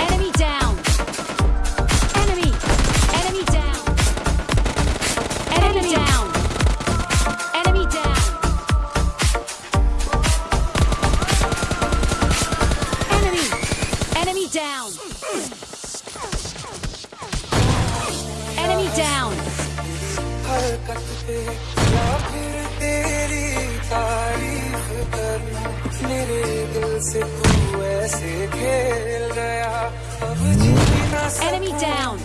Enemy! Down! Enemy! Down! Enemy down! Enemy down! से तू ऐसे खेल गया अब जी ना Enemy down.